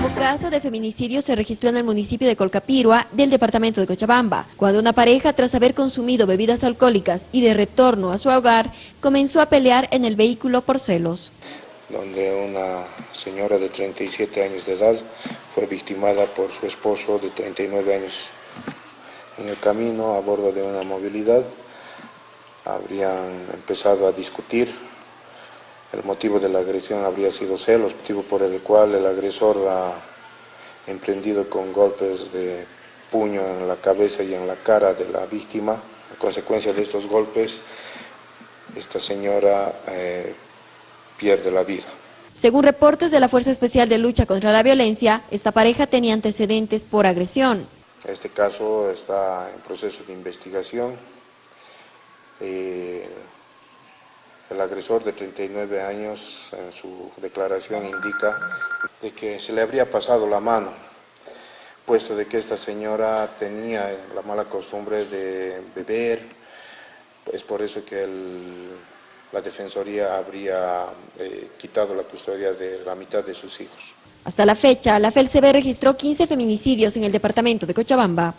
nuevo caso de feminicidio se registró en el municipio de Colcapirua, del departamento de Cochabamba, cuando una pareja, tras haber consumido bebidas alcohólicas y de retorno a su hogar, comenzó a pelear en el vehículo por celos. Donde una señora de 37 años de edad fue victimada por su esposo de 39 años. En el camino, a bordo de una movilidad, habrían empezado a discutir el motivo de la agresión habría sido celos, motivo por el cual el agresor ha emprendido con golpes de puño en la cabeza y en la cara de la víctima. A consecuencia de estos golpes, esta señora eh, pierde la vida. Según reportes de la Fuerza Especial de Lucha contra la Violencia, esta pareja tenía antecedentes por agresión. Este caso está en proceso de investigación. Eh, el agresor de 39 años en su declaración indica de que se le habría pasado la mano, puesto de que esta señora tenía la mala costumbre de beber, es por eso que la Defensoría habría eh, quitado la custodia de la mitad de sus hijos. Hasta la fecha, la FELCB registró 15 feminicidios en el departamento de Cochabamba.